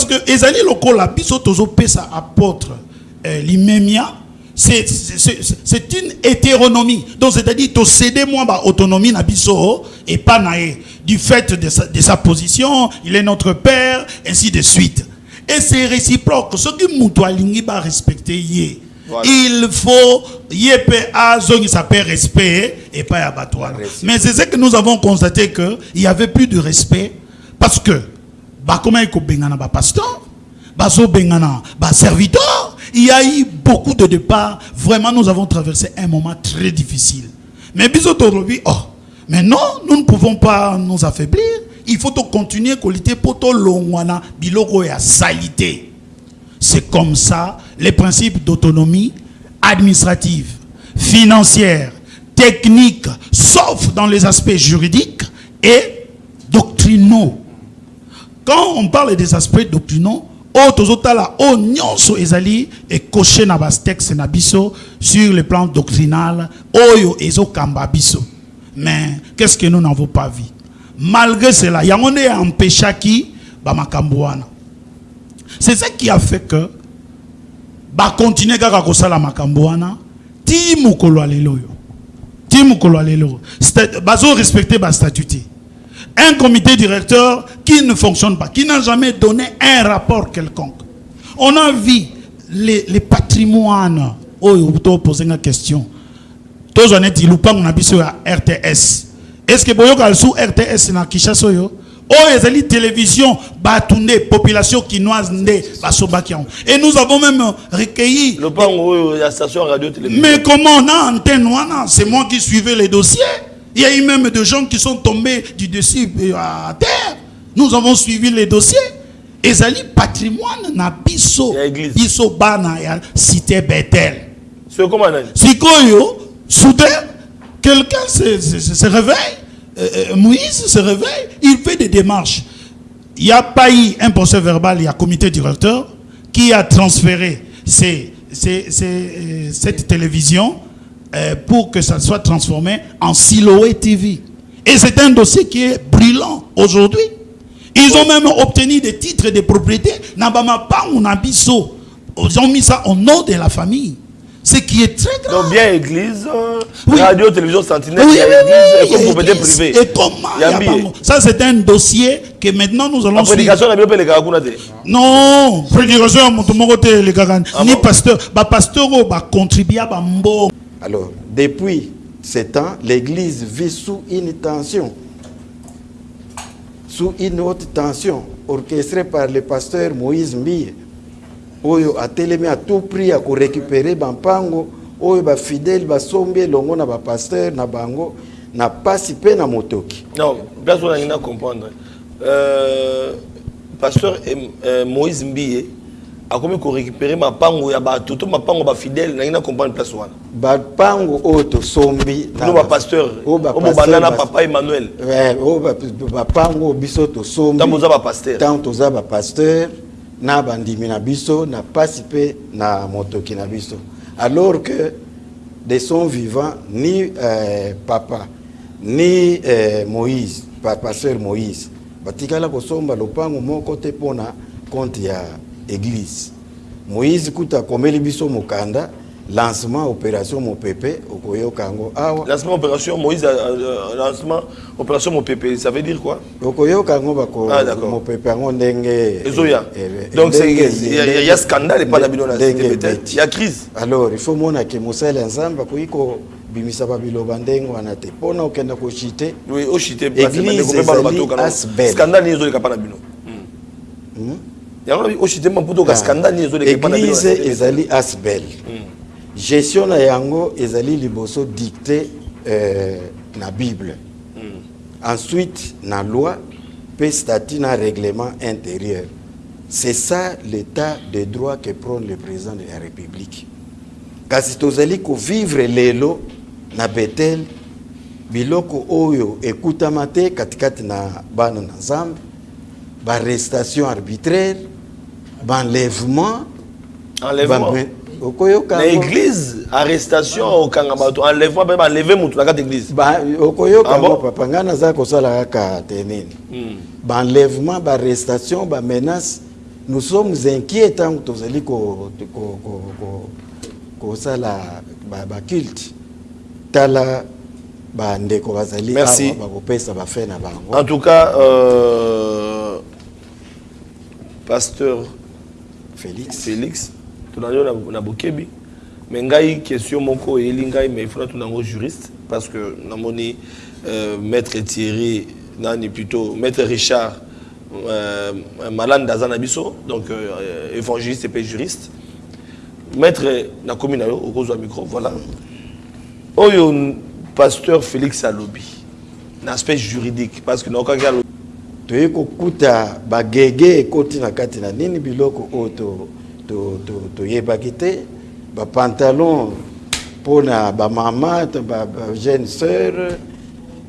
parce que ezali lokola biso tozopesa apôtre euh, limemia c'est une hétéronomie donc c'est-à-dire céder moi ba autonomie na biso et pas nae du fait de sa, de sa position il est notre père ainsi de suite et c'est réciproque ce que mutu alingi ba respecter ye Voilà. il faut pe azongisa pe respect et pas. Respect. mais c'est ce que nous avons constaté que il y avait plus de respect parce que bapasteur bazobengana baserviteur il y a eu beaucoup de départs. Vraiment nous avons traversé un moment très difficile. Mais oh mais non nous ne pouvons pas nous affaiblir. Il faut continuer kolite po tolongwana biloko ya salité. C'est comme ça les principes d'autonomie administrative, financière, technique, sauf dans les aspects juridiques et doctrinaux. Quand on parle des aspects doctrinaux, oh, tozotala, oh, nyonso ezali coché na bas texte na biso sur le plan doctrinal, oyo ezo kamba biso. Mais qu'est-ce que nous n'avons pas vu? Malgré cela, yango nde empêchaki ba makambo wana. C'est ça qui a fait que ba continuer kaka kosala makambo wana ti mokolo ya lelo oyo ti mokolo ya lelo oyo. Bazo respecter ba statut un comité directeur qui ne fonctionne pas qui n'a jamais donné un rapport quelconque. On a vu les, les patrimoines. Oyo topose nga question. Tozwa neti lupango na biso ya rts est ce que boyoka sous rts na kishasa oyo oyo ezali télévision bato nde population kinoise nde basobaki yango et nous avons même recueilli Le pan où il y a station radio télévision. mais comment on a antenne C'est moi qui suivais les dossiers. Il y a eu même des gens qui sont tombés du dessus euh, à terre. Nous avons suivi les dossiers. ezali patrimoine na biso biso bana ya cité Bethel. C'est comment sikoyo soudain quelqu'un se, se, se- se réveille euh, euh, Moïse se réveille il fait des démarches il n'y a pas eu un procès verbal il y a un comité directeur qui a transféré ces- ces- ces, cette télévision euh, pour que ça soit transformé en Siloé TV et c'est un dossier qui est brûlant aujourd'hui ils ont même obtenu des titres de propriété Nabama Pangu Nabiso. Ils ont mis ça au nom de la famille. Ce qui est très grave. Donc bien église, euh, Oui. radio, télévision, sentinelle, Oui, oui, église, et propriété privée. Et comment Ça, c'est un dossier que maintenant nous allons suivre. prédication. Non, prédication moko te les gars. Ah Ni pasteur, ba pasteur o ba contribuer ba mbo. Alors, depuis ce temps, l'Église vit sous une tension, sous une haute tension, orchestrée par le pasteur Moïse Mbie, oyo atelemi à tout prix à récupérer bampango, oyo ba fidèle basombi elongo na ba pasteur na bango na pasi pe na motoki. Non, place on a comprendre. Euh, pasteur euh, Moïse Mbie a commis qu'on récupérer ma pango, ya ba tout ma pango ba fidèle, on a comprendre place où. Bapango oyo tosombi Nous ba pasteur, oyo ba au banana bas- papa Emmanuel. Oyo ba- bapango biso tosombi Tant boza ba pasteur. ntango toza bapasteur na bandimi na biso na pasi mpe na motoki na biso alors que de son vivant ni euh, papa ni euh, moïse pa, pasteur moïse batikala kosomba lopango moko te mpona compte ya église moïse kuta akomeli biso mokanda lancement opération mopepe okoyoka yango awa Lancement opération Moïse, euh, euh, lancement opération mon pépé, ça veut dire quoi? Okoyoka yango bako Ah, mopepe yango ndenge Ezoya. eh, eh, Donc c'est- ndenge- il y, a- il y a- il y a scandale et pas la bino la ndenge cité Bethel. beti. Il y a crise. alors il faut mona ke mosali ya nzambe akoki kobimisa babiloba ndenge wana te mpona okenda chité, Église ezali asbel. scandale ezoleka pa na bino. Bino. église ezali asbel. Gestion na yango ezali liboso dicté euh, na bible. Ensuite na loi mpe statut na règlement intérieur. C'est ça l'état de droit que prône le président de la république. Kasi tozali kovivre lelo na betel biloko oyo ekutama te katikati na bana na nzambe barestation arbitraire Enlèvement. bame- okoyoka Na yango- église, arrestation, okanga bato, enlèvement, même enlever mutu na kati église. Okoyoka papa ngai naza kosala kaka te nini baenlèvement baarrestation bamenace nous sommes inquiets tant que tozali ko- ko- ko- ko- kosala ba- baculte tala bandeko bazali Merci. awa bakopesa bafe na bango. En tout cas, euh, pasteur félix Félix, tunanyo na, na bokebi. Mais ngai question moko eyeli ngai mais il faut tunango juriste parce que namoni euh, maître Thierry nani plutôt maître Richard euh, Malande Azana biso donc euh, évangéliste et puis juriste. Maître na commune au cause micro voilà. Oyo pasteur Félix Alobi. L'aspect juridique parce que nakaki alobi toyei kokuta bagege ekoti na kati na nini biloko oyo to- to- to- toyebaki te. Bapantalon mpona bamama to ba- ba jeune sœur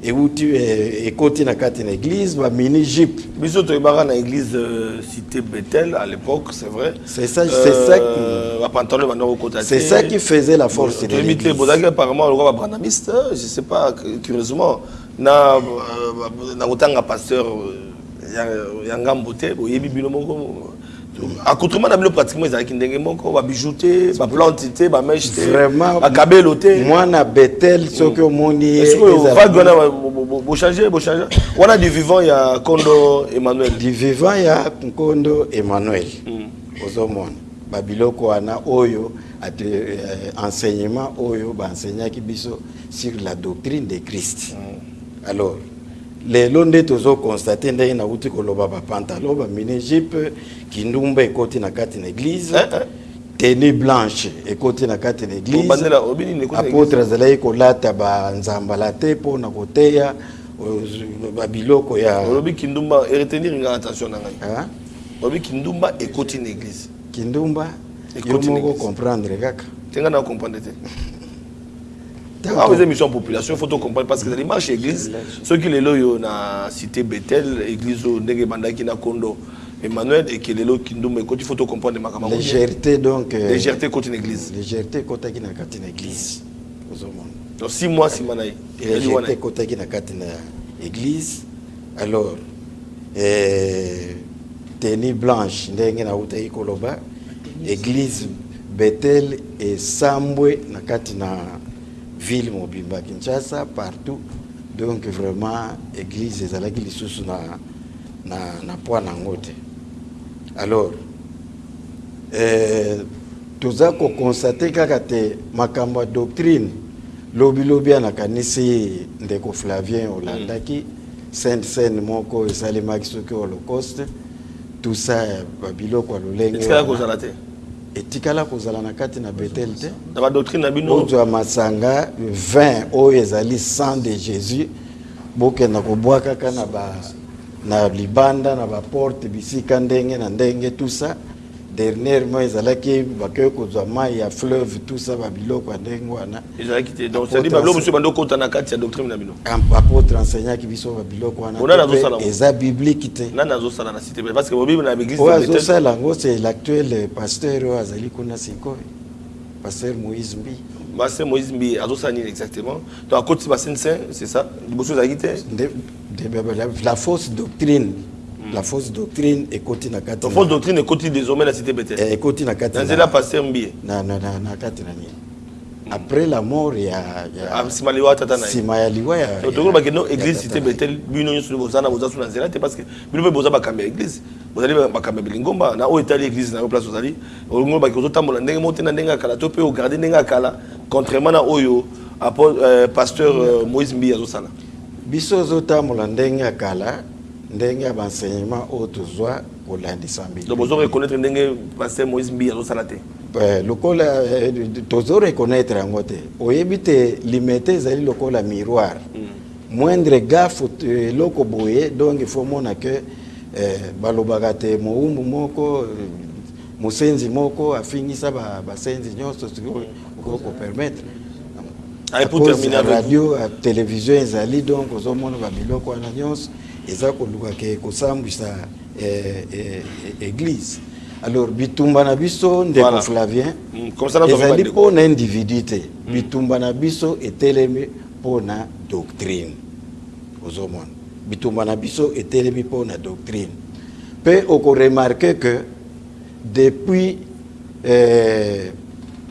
euti eh, ekoti na kati na église bamini jipe biso toyebaka na église euh, cité Bethel à l'époque c'est vrai. C'est ça- c'est ça qui- bapantalon banda kokota c'est ça qui faisait la force de te l'église. bozalaki apparemment lokola babranamiste hein, je sais pas curieusement. Na euh, na kotanga pasteur euh, ya- ya ngambo te boyebi bino moko. Accoutrement na bino pratiquement ezalaki ndenge moko babijou te baplante te bameshe te vraiment bakabelo te. mwana betel soki omoni ye, Est-ce que ezalaki- vague wana bochange bochange wana du vivant ya kondo emmanuel. Du vivant ya nkondo emmanuel. Ozomona. Babiloko wana oyo ate, eh, enseignement oyo baenseignaki biso sur la doctrine de christ. Alors lelo nde tozokonstate ndenge nauti koloba bapantalon bamini jipe kindumba ekoti na kati na église Eh, eh. tenue blanche ekoti na kati na église. Bandela, obini ni ekoti na apôtre azalaki kolata banzambala te mpona koteya babiloko ya olobi kindumba eretenir nga attention na ngai. Olobi kindumba ekoti na église. Kindumba yo moko comprendre kaka. Te nga na comprendre te Tanto- awa eza émission population faut to comprendre parce que ezali marche église soki lelo oyo na cité betel église oyo ndenge ebandaki na kondo emmanuel eke lelo kindumba ekoti faut to comprendre makambo. Yango bien. légèreté donc euh, légèreté ekoti na église. légèreté ekotaki na kati na église donc six mois na Ezali wana légèreté ekotaki na kati na église. Alors eh, tenue blanche ndenge nautaki koloba église. betel esambwe na kati na ville mobimba kinshasa partout. Donc vraiment église ezalaki lisusu na, na, na poids nango te. Alors eh, toza kokonstate kaka te makambo ya doctrine. Lobilobi ya nakanisi ndeko flavien olandaki. Sainte scène moko esalemaki soki holocauste tout ça babiloko ya lolenge etikala wana. kozala te etikala kozala na kati na betel te. Na badoctrine na bino. Ozwa masanga 20 oyo ezali sang de jésus bokenda kobwa kaka na, ba, na libanda na baporte bisika ndenge na ndenge tout ça dernièrement ezalaki bakoki kozwa mai ya fleuve tout ça babiloko ya ndenge wana. Ezalaki te donc cetadire babilo mosusu bando kota na kati ya doctrine na bino. Apôtre enseignaki biso babiloko wana. Ona te nazosala mpe ngo. eza biblike te. Nani azosala na cité? Parce que bobibi na église oyo azosala yango c'est l'actuel pasteur oyo azali kuna sikoyo. Pasteur moïse mbi. Master Moïse Mbi azosala nini exactement? Donc akoti basene saint c'est ça? Liboso ezalaki te? La fausse doctrine la fausse doctrine ekoti na kati na- fausse doctrine ekoti désormais na cité Bethel eh, ekoti na kati na nzela paster Mbi na, na, na, na kati na nini? Après la mort ya, ya nsima liwa tata na nsima ya liwa ya tokolo bakende église cité. Bethel bino nyonso boza na boza so na nzela te parce que bino mpe boza bakambi ya église. Bozali bakambi ya bilingomba. Na oyo etali église na yo place ozali olongolo baki ozotambola ndenge mo te na ndenge ya kala to mpe ogarde ndenge ya kala contrairement na oyo euh, pasteur euh, moïse mbi azosala. Biso ozotambola ndenge ya kala ndenge ya baenseignement oyo tozwa kolandisa donc mbili bozo reconnaître ndenge pasteur moïse mbi azosala te. Eh, lokola eh, tozo reconnaître yango te. Oyebi te limete ezali lokola miroir. Moindre gaffe t- eloko boye donc il faut mona ke eh, balobaka te mowumbu moko mosenzi moko afingisa ba- basenzi nyonso soki okoki kopermettre radio télévision ezali donc ozomona babiloko wana nyonso eza koluka ke kosambwisa eh, eh, eh, église. Alors bitumba na biso ndeko Voilà. flavien Mm, na ezali bandeko. mpona individu te. Bitumba na biso etelemi mpona doctrine. Ozomona. Bitumba na biso etelemi mpona doctrine. Mpe okoremarke ke depuis euh,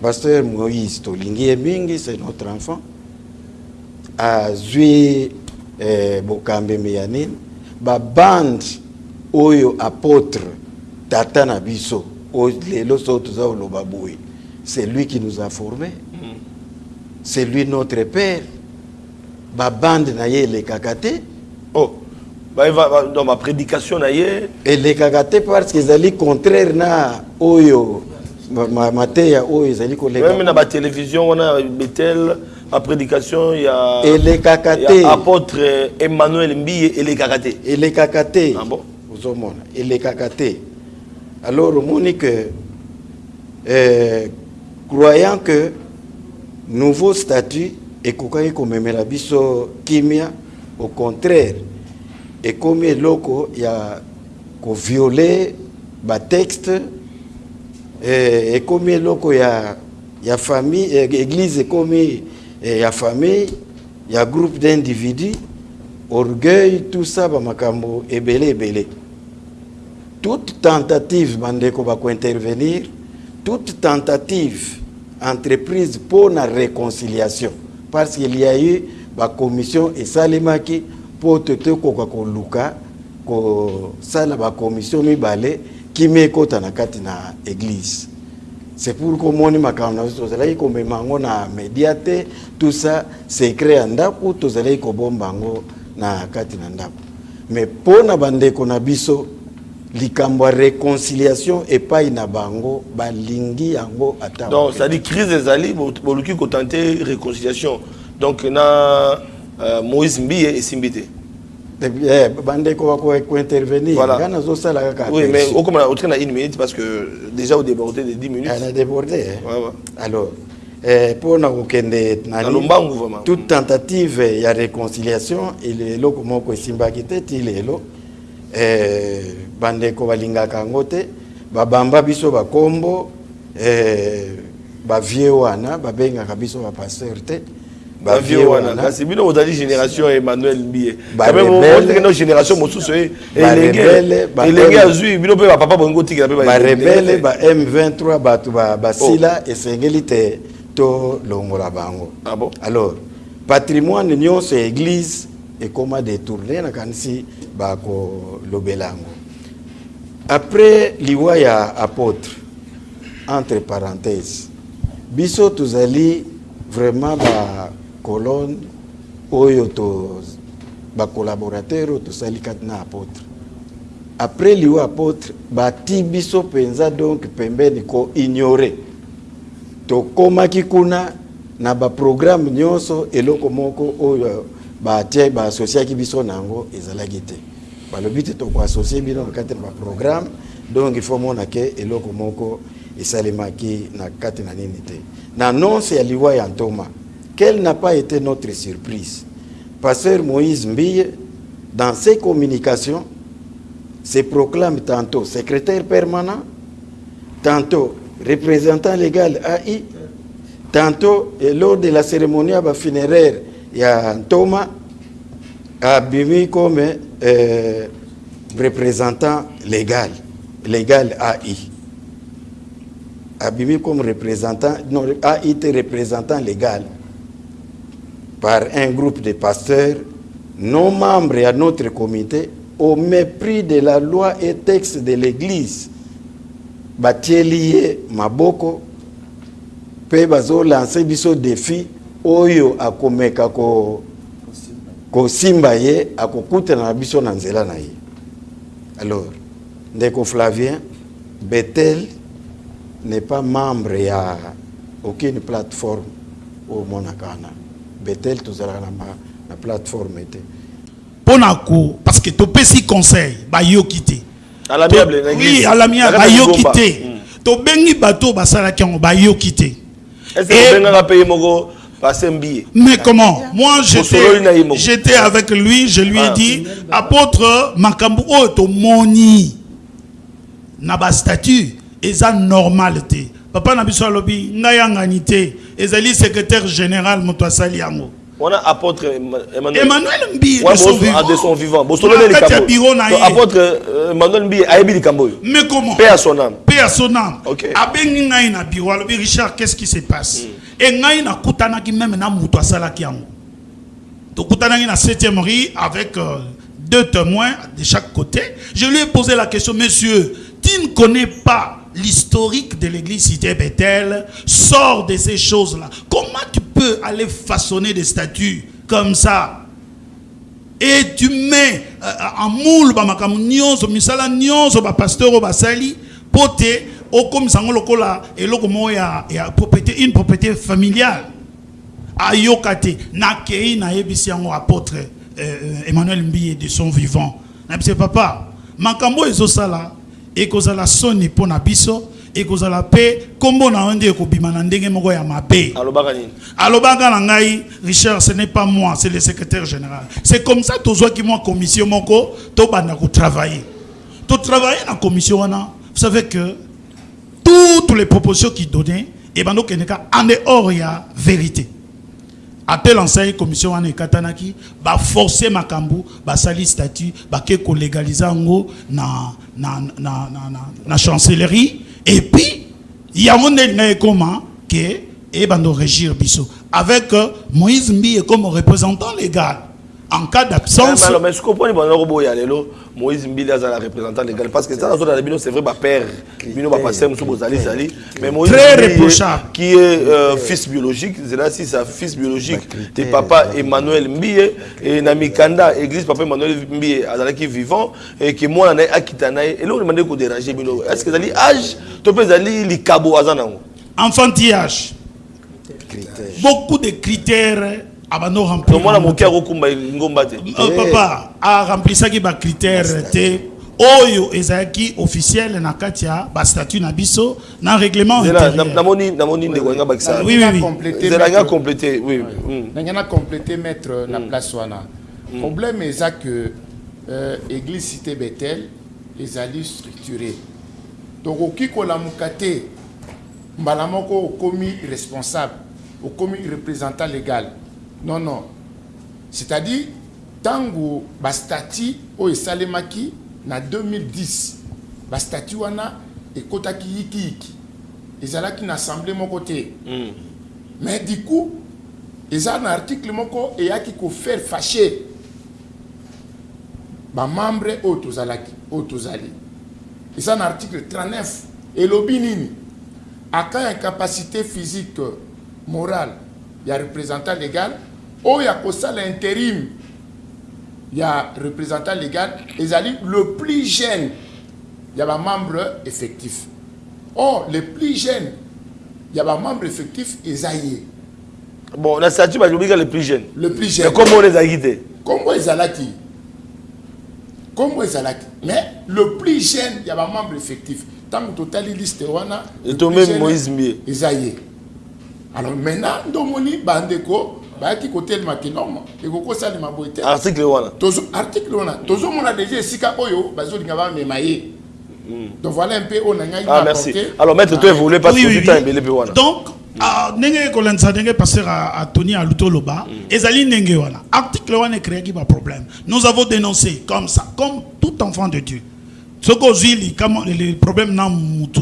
pasteur moïse tolingi ye mingi c'est notre enfant azwi eh, bokambemi ya nini babande oyo apôtre tata na biso lelo so boye. C'est lui qui nous a formés. C'est lui notre père. Babande na ye elekaka te oh dans ma prédication na ye. Elekaka te parce que ezali contraire na oyo ma- ma- mateya oyo ezali koleka. Na batélévision wana betel ma prédication ya elekaka ya te apôtre emmanuel mbiye elekaka te elekaka te Ah bon? ozomona elekaka te alors omoni que euh, croyant que nouveau statut ekokaki komemela biso kimia au contraire ekomi eloko ya koviole batexte eh, ekomi eloko ya, ya famille eh, église ekomi eh, ya famille ya groupe d'individus orgueil tout ça bamakambo ebele ebele. Toute tentative bandeko bakointervenir toute tentative entreprise pour la réconciliation. Parce qu'il y a eu bacommission esalemaki mpo totokoka koluka kosala bacommission mibale kimi ekɔta na kati na église c'est pour komoni makambo na biso tozalaki komema yango na media te tout ça secret ya ndako tozalaki kobomba yango na kati na ndako mais mpo na bandeko na biso likambo ya réconciliation epai na bango balingi yango ata donc ça dit crise ezali bo- boluki kotente réconciliation. Donc na euh, moïse mbiye esimbi te Voilà. nga nazosala kaka oui mais au train na une minute parce que déjà au débordé de 10 minutes Eh, na débordé eh. Ouais, ouais. alors eh, lombangu vraiment. toute tentative réconciliation te ti lelo eh, bandeko balingaka yango te babamba biso bakombo eh, wana babengaka biso te bavie wana. kasi bino bozali génération ya emmanuel rebelle. otekena génération mosusu e- Ba elenge rebelle, ba elenge M- azwi bino mpe bapapa bolingi otikela mpe ba- barebele ba m23 bato ba- basila esengeli te tolongola bango. Ah alors patrimoine nyonso ya église nakanisi bakolobela yango. Après liwa ya apôtre entre parenthèse biso tozali vraiment bacolone oyo to bacollaborateur oyo tosali kati na apôtre. Après liwa apôtre bati biso mpenza donc pembeni koignore tokomaki kuna na baprogramme nyonso eloko moko oyo batie baasosiaki biso na yango ezalaki te. Balobi te tokoasocie bino na kati na baprogramme donc il faut mona ke eloko moko esalemaki na kati na nini te. Na annonce ya liwa ya ntoma quelle n'a pas été notre surprise pasteur moïse mbille dans ses communications se proclame tantôt secrétaire permanent, tantôt représentant légal AI, tantôt lors de la cérémonie funéraire, il y a Thomas Abimi comme euh, représentant légal, légal AI. Abimi comme représentant, non, AI était représentant légal par un groupe de pasteurs non membres à notre comité au mépris de la loi et texte de l'église. Batieli ye maboko mpe bazolanse biso défi oyo akomeka ko- kosimba ye akokutana na biso na nzela na ye. Alors ndeko flavien betel n'est pas membre ya aucune plateforme omonaka wana betel tozalaka na, ma- na plateforme te. Mpona ko parce que topesi conseil bayoki te. À l'amiable, oui à l'amiable bayoki te. Tobengi bato basalaki yango bayoki te. Est ce Et- que obengaka mpe ye moko Mais comment? Moi, j'étais avec lui, je lui ai Ah. dit, apôtre Makambu, oh, moni, na ba statut, eza normal te. Papa na biso alobi, nga yangani te, ezali secrétaire général moto asali yango. On a apôtre Emma- Emmanuel. Emmanuel Mbi Ouais, de son vivant. de son ya na ye. apôtre euh, Emmanuel Mbi ayebi likambo oyo. Mais comment? Paix à son âme. Paix à son âme. Ok. abengi ngai na biro alobi richard qu'est-ce qui se passe? E ngai nakutanaki meme na moto asalaki yango tokutanaki na 7e rue avec euh, deux témoins de chaque côté je lui ai posé la question monsieur tu ne connais pas l'historique de l'église cité Bethel sort de ces choses-là. Comment tu peux aller façonner des statues comme ça? Et tu mets euh, en moule bamakambo nyonso misala nyonso bapasteur oyo basali mpo te okomisa yango lokola eloko moko ya, ya propriété une propriété familiale. Ayoka te. Nakei nayebisi yango apôtre euh, euh, emmanuel mbiye de son vivant. Nayebisi papa makambo ezosala ekozala soni mpo na biso ekozala mpe nkombo na yo nde ekobima na ndenge moko ya mabe. Alobaka na ngai richard ce n'est pas moi c'est le secrétaire général. C'est comme ça tozwaki mwa commission moko tobanda kotravailler totravailler na commission wana vous savez que toutes les propositions qui donnaient ebanda okende ka en dehors ya vérité. Appel enseigne commission wana ekatanaki baforce makambo basali statut bake kolégalize yango na, na, na, na, na, na chancellerie. Et puis yango nde ngai ekoma ke ebanda régir biso avec euh, moïse mbiye comme représentant légal en cas d'absence alors mais je comprends pas lelo Moïse Mbili azala représentant légal parce que ça dans la bino c'est vrai ba père bino ba pasteur musu bozali zali. Mais Moïse Très Mbili, reprochable. qui est euh, fils biologique c'est là si sa fils biologique de papa Emmanuel Mbiye et na mikanda église papa Emmanuel Mbiye azala qui vivant et que moi na akitana et là on demande ko déranger bino. Est-ce que zali âge? To pe zali likabo azana enfantillage. Beaucoup de critères abando remplir mwana mokia kokumba ngomba te. Euh, papa aremplisaki bacritère te. Oyo ezalaki officiel na kati ya bastatut na biso na règlement namoni namoni ndeko nga bakisa. Oui, oui, oui. mm. ndenge na complété maître na place wana. Problème eza que euh, église cité betel ezali structuré tokoki kolamuka te mbala moko okomi responsable okomi représentant légal non non. C'est-à-dire ntango bastati oyo esalemaki na 2010 bastati wana ekotaki yikiyiki. Ezalaki na assemblée moko te. Mm. mais du coup eza na article moko eyaki kofaire fâché bamembre oyo tozalaki oyo tozali. Eza na article 39 elobi nini? Aka incapacité physique morale ya représentant légal oyo akosala intérim ya représentant légal ezali le plus jeune ya bamembre effectif. Or le plus jeune ya bamembre effectif eza ye bon na statut balobika le plus jeune. Le plus jeune. Comme on ezalaki te kombo ezalaki kombo ezalaki mais le plus jeune ya bamembre effectif. Ntango totali liste wana etombe moïse mbie eza ye alors maintenant ndomoni bandeko bayaki norme ekokosalema boye te article wana. Tozo- article wana. Tozomona déjà esika oyo bazolinga bamema ye donc voilà un peu oyo na ngai ah merci. alors maître to évolué parce Oui, que oui. ebele mpe wana? Donc ah, ndenge kolandisa ndenge pasteur a- atoni aluti oloba ezali ndenge wana. Article wana ekreaki baproblème nous avons dénoncé comme ça comme tout enfant de dieu. Soki ozwi likama le problème na mutu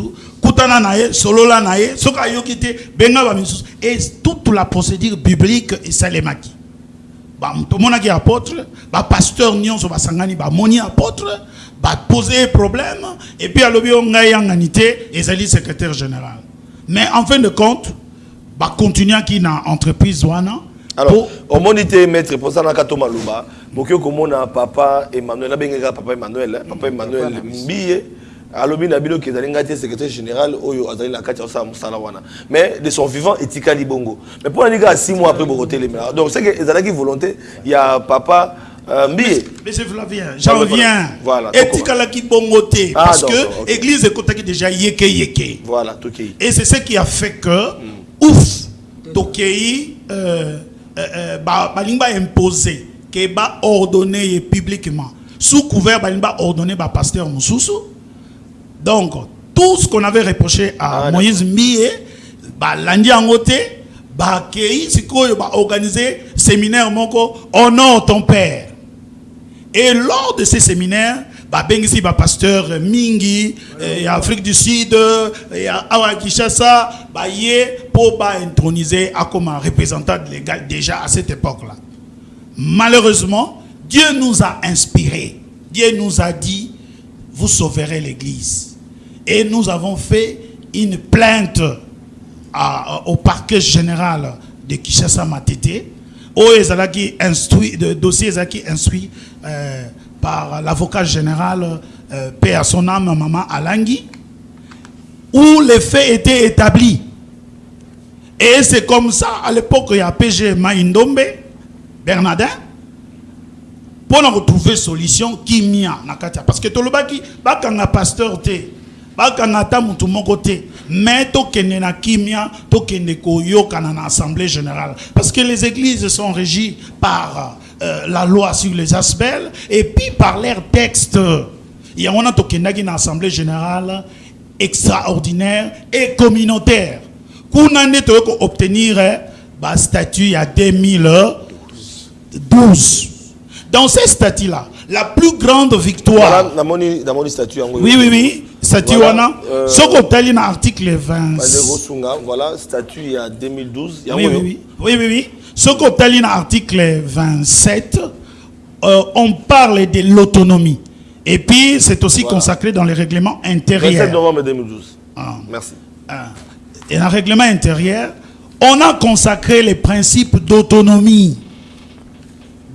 kutana na ye solola na ye soki ayoki te benga bamisusu et toute la procédure biblique esalemaki tomonaki apôtre bapasteur nyonso basangani bamoni apôtre bapose problème et puis alobi o ngai yangani te ezali secrétaire général. Mais en fin de compte bakontinuaki na entreprise wana alors omoni te maître mposanaka to maloba moki okomona papa emmanuel abengaka papa emmanuel hein, papa emmanuel mbiye alobi na bino ke ezali ngai te secrétaire général oyo azali na kati ya kosala mosala wana mais de son vivant etikali bongo mais mpo nani kaka six mois après bokotelemela donc c'est que ezalaki volonté. Ya papa euh, mbiye Monsieur Flavien, j'en voilà. viens. Voilà, etikalaki bongo te Ah, parce que ok. église ekotaki déjà yeke yeke voilà tokei. Et c'est ce qui a fait que, ouf, Tokei, euh, euh, euh, ba- balingi ba imposer, que ba ordonner publiquement, sous couvert balingi ba ordonner ba pasteur Moussoussou. Donc, tout ce qu'on avait reproché à Ah, Moïse Mie, ba landi angote, ba kei, sikoyo ba organiser séminaire moko honore ton père. Et lors de ces séminaires babengisi bapasteur mingi eh, ya afrique du sud eh, ya awa kinshasa baye mpo baintroniser akoma représentant légal déjà à cette époque là malheureusement dieu nous a inspiré dieu nous a dit vous sauverez l'église. Et nous avons fait une plainte au parquet général de Kinshasa Matete où dossier ezalaki instruit euh, par l'avocat général euh, paix maman Alangui où les faits étaient établis. Et c'est comme ça à l'époque il y a PG Maïndombe Bernardin pour na retrouver solution kimia na kati ya- parce que tolobaki bakanga pasteur te bakanga ata mutu moko te mais tokende na kimia tokende koyokana na assemblée générale. Parce que les églises sont régies par euh, la loi sur les aspects et puis par leurs textes. Yango wana tokendaki na assemblée générale extraordinaire et communautaire. Kuna nde toyei koobtenir bastatut ya 2012 dans ces statuts-là la plus grande victoire oui oui oui statut Voilà, euh, soki otali na article 20 Bandeko Sunga, voilà, statut il y a 2012. oui, oui, oui, oui, oui, oui. Ce qu'on dans l'article 27, euh, on parle de l'autonomie. Et puis, c'est aussi Voilà. consacré dans les règlements 27 intérieurs. novembre 2012. Ah. Merci. Ah. Et dans le règlement intérieur, on a consacré les principes d'autonomie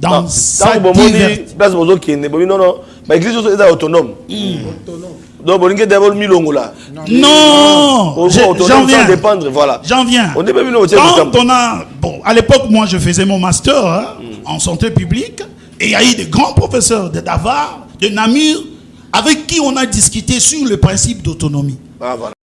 dans sa diversité. place bozo kende bomi non non, ba église oso eza autonome. Donc bolinge d'abord milongo là. Non, j'en viens. dépendre, voilà. J'en viens. On est au Quand on a, bon, à l'époque, moi, je faisais mon master hein, en santé publique, et il y a eu des grands professeurs de Davar, de Namur, avec qui on a discuté sur le principe d'autonomie. Ah voilà.